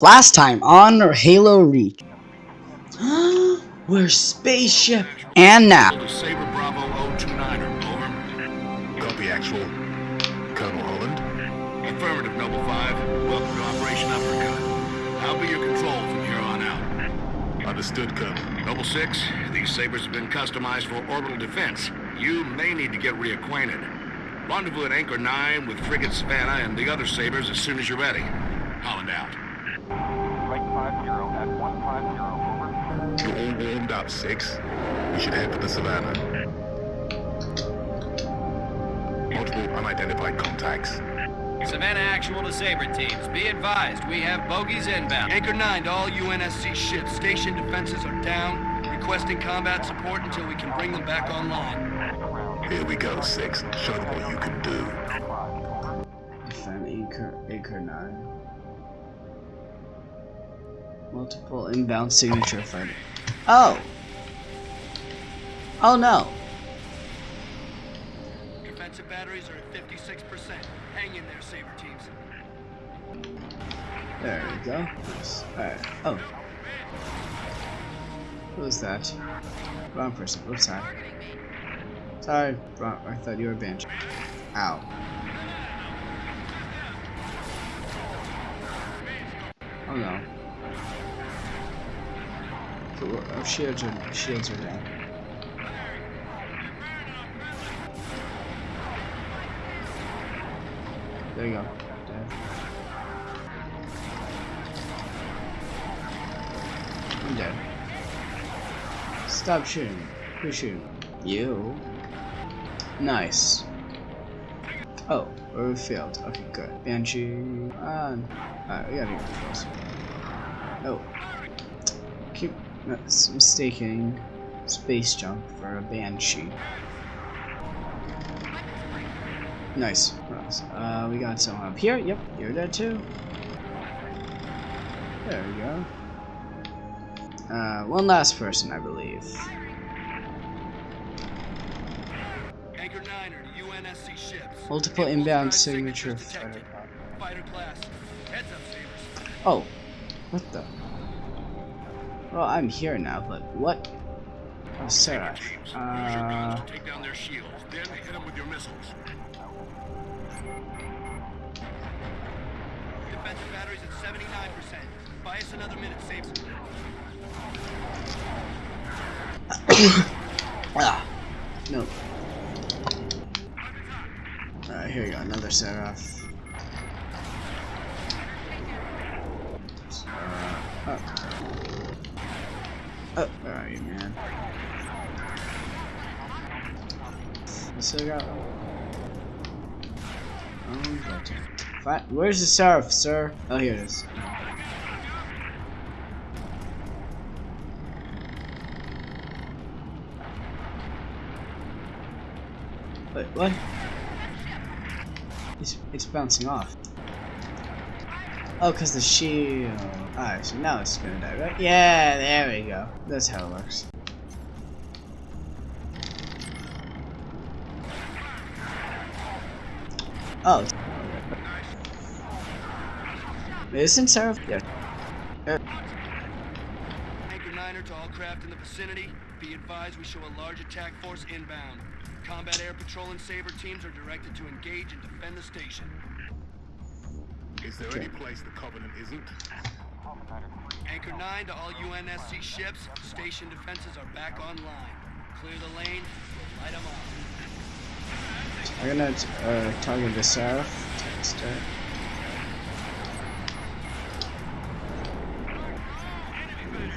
Last time on Halo Reach. We're spaceship. And now. Saber Bravo 029er, over. Copy actual. Colonel Holland. Affirmative, Noble 5. Welcome to Operation Uppercut. I'll be your control from here on out. Understood, Colonel. Noble 6, these Sabers have been customized for orbital defense. You may need to get reacquainted. Rendezvous at Anchor 9 with Frigate Savannah and the other Sabers as soon as you're ready. Holland out. Right 50 at 150, over. You're all warmed up, Six. We should head for the Savannah. Multiple unidentified contacts. Savannah Actual to Saber teams. Be advised, we have bogeys inbound. Anchor 9 to all UNSC ships. Station defenses are down. Requesting combat support until we can bring them back online. Here we go, Six. Show them what you can do. Defend Anchor, Anchor 9. Multiple inbound signature fighter. Oh! Oh no! Defensive batteries are at 56%. Hang in there, Saber teams. There we go. Alright. Oh. Who was that? Wrong person. What's that? Sorry, wrong. I thought you were a bench. Ow. Oh no. Oh, shields are shields are down. There you go. Dead. I'm dead. Stop shooting. Who's shooting? You. Nice. Oh, we failed. Okay, good. Banshee. Ah, alright, we gotta get closer. Oh. Keep mis- mistaking space junk for a banshee. Nice. Uh, we got someone up here. Yep, you're dead too. There we go. Uh, one last person, I believe. Anchor 9 are to UNSC ships. Multiple inbound signature fighter. Fighter class. Heads up, Sabers. Oh, what the? Well, I'm here now, but what? Oh, Saber. Teams, use your guns Uh, to take down their shields, then hit them with your missiles. Defensive batteries at 79%. Buy us another minute, Sabers. ah, no. Alright, here we go. Another Seraph. Uh, oh. Oh, where are you, man? I still got. Oh, gotcha. Fi- Where's the Seraph, sir? Oh, here it is. Wait, what? It's, it's bouncing off. Oh, because the shield. Oh, Alright, so now it's gonna die, right? Yeah, there we go. That's how it works. Oh. Isn't Sarah? Yeah. Anchor 9er to all craft in the vicinity. Be advised we show a large attack force inbound. Combat Air Patrol and Saber teams are directed to engage and defend the station. Is there any place the Covenant isn't? Anchor 9 to all UNSC ships. Station defenses are back online. Clear the lane. We'll light them up. I'm gonna uh, target the Seraph. Text it.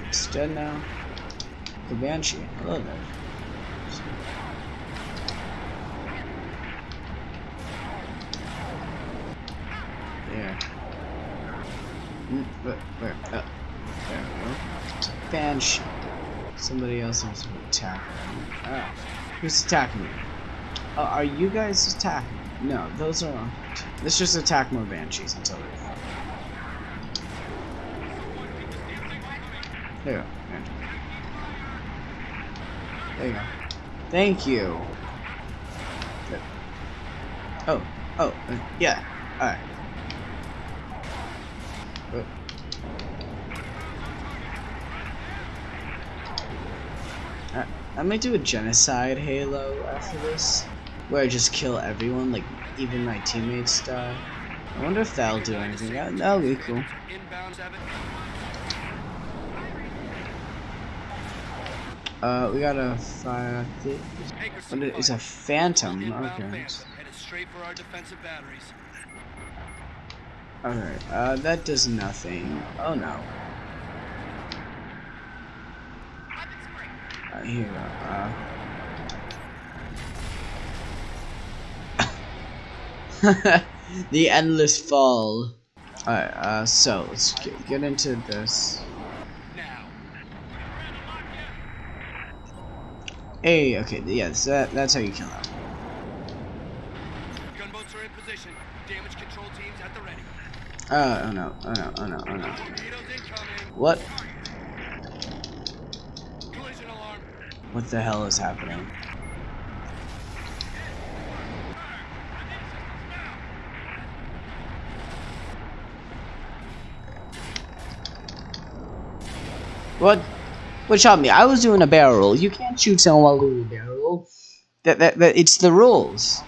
It's dead now. The Banshee. Hello there. There. Where? There we go. Banshee. Somebody else wants to attack me. Ah. Who's attacking me? Oh, are you guys attacking? No, those are. Let's just attack more banshees until they. There you go. There you go. Thank you. Oh, oh, uh, yeah. Alright. Uh, I, I might do a genocide Halo after this, where I just kill everyone, like even my teammates die. I wonder if that'll do anything. That, that'll be cool. Uh, we got a fire. What is a phantom? Okay. Phantom, headed straight for our defensive batteries. Alright, uh, that does nothing. Oh no. Uh, here. Uh. the endless fall. Alright, uh, so let's get, get into this. Now. Hey, okay, yes, that, that's how you kill him. Gunboats are in position. Damage control teams at the ready. Uh, oh no, oh no, oh no, oh no. What? What the hell is happening? What? What shot me? I was doing a barrel. You can't shoot someone while doing a barrel. That, that, that, it's the rules.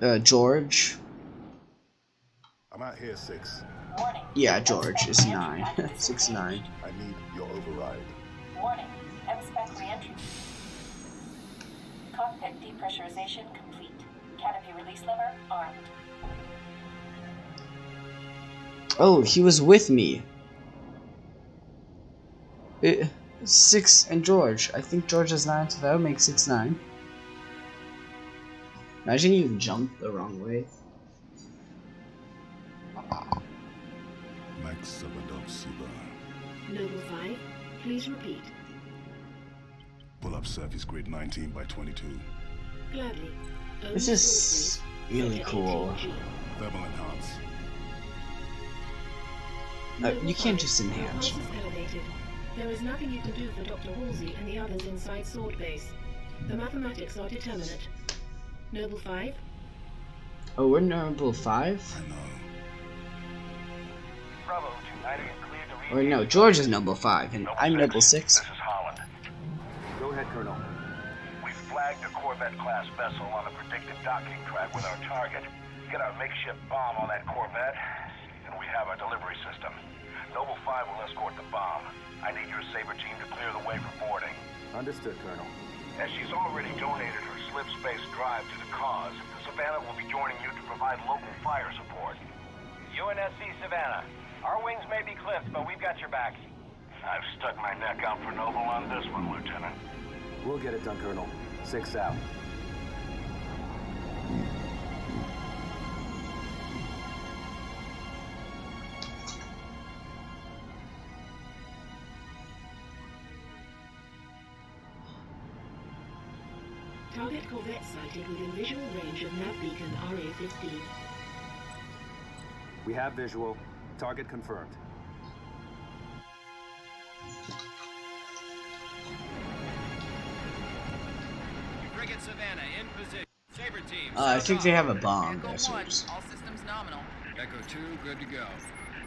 Uh, George? I'm out here, Six. Warning. Yeah, George is nine. Six nine. I need your override. Warning. M-spec reentry. Cockpit depressurization complete. Canopy release lever armed. Oh, he was with me. Uh, six and George. I think George is nine, so that would make six nine. Imagine you jump the wrong way. Max Sabadov Siba. Noble 5, please repeat. Pull up surface grid 19 by 22. Gladly. This is really cool. Thermal enhance. Uh, you can't just enhance. Elevated. There is nothing you can do for Dr. Halsey and the others inside Sword Base. The mathematics are determinate. Noble 5, Oh, we're noble five? I know. Or no, George is noble five, and I'm noble six. This is Holland. Go ahead, Colonel. We've flagged a Corvette-class vessel on a predicted docking track with our target. Get our makeshift bomb on that Corvette, and we have our delivery system. Noble 5 will escort the bomb. I need your Saber team to clear the way for boarding. Understood, Colonel. As she's already donated her slip space drive to the cause, the Savannah will be joining you to provide local fire support. UNSC Savannah. Our wings may be clipped, but we've got your back. I've stuck my neck out for Noble on this one, Lieutenant. We'll get it done, Colonel. Six out. target Corvette sighted within visual range of nav beacon RA-15. We have visual. Target confirmed. Frigate Savannah in position. Saber team. Uh, I think they have a bomb Echo 1, just- all systems nominal. Echo 2, good to go.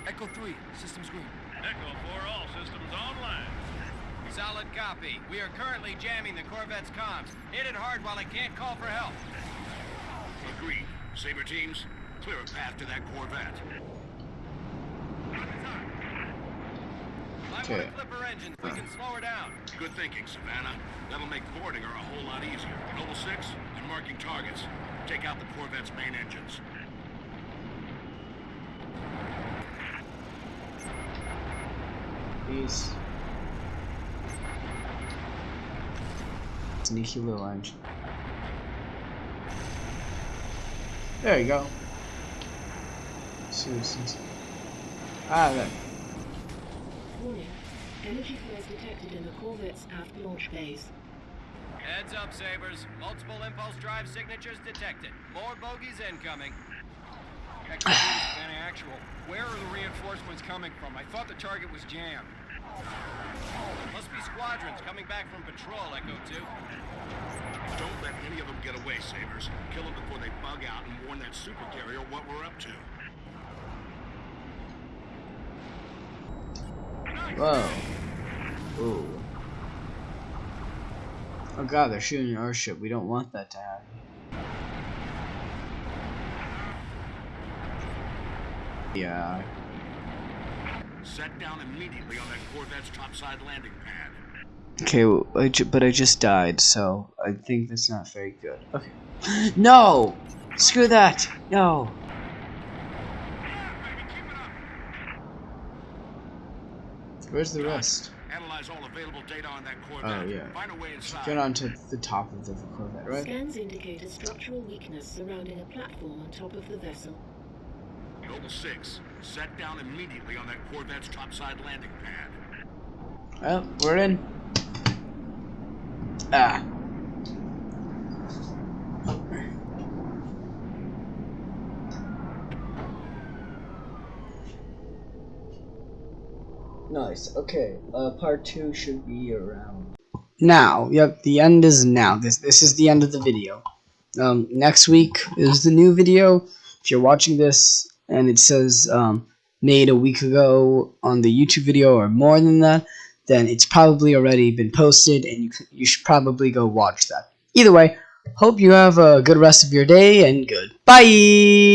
Echo 3, systems green. Echo 4, all systems online. Solid copy. We are currently jamming the Corvette's comms. Hit it hard while it can't call for help. Agreed. Saber teams, clear a path to that Corvette. Might Okay. want to clip her engines. We can slow her down. Good thinking, Savannah. That'll make boarding her a whole lot easier. Noble 6, and marking targets. Take out the Corvette's main engines. Peace. Sneaky little engine. There you go. Citizens. Ah, there. Warning. Energy flows detected in the Corvette's aft launch bays. Heads up, Sabers. Multiple impulse drive signatures detected. More bogeys incoming. Echo 2 to Savannah Actual. Where are the reinforcements coming from? I thought the target was jammed. Must be squadrons coming back from patrol, Echo 2. Don't let any of them get away, Sabers. Kill them before they bug out and warn that super carrier what we're up to. Whoa. Ooh. Oh god, they're shooting our ship. We don't want that to happen. Yeah. Set down immediately on that Corvette's topside landing pad. Okay, well, I but I just died, so I think that's not very good. Okay. No! Screw that! No! Where's the rest? Analyze all available data on that Corvette. Oh, yeah. Find a way inside. Get onto the top of the Corvette, right? Scans indicate a structural weakness surrounding a platform on top of the vessel. Noble 6, set down immediately on that Corvette's topside landing pad. Well, we're in. Ah. Nice. Okay. Uh, part two should be around now. Yep. The end is now. This this is the end of the video. Um, next week is the new video. If you're watching this and it says um, made a week ago on the YouTube video or more than that, then it's probably already been posted and you, you should probably go watch that. Either way, hope you have a good rest of your day and goodbye!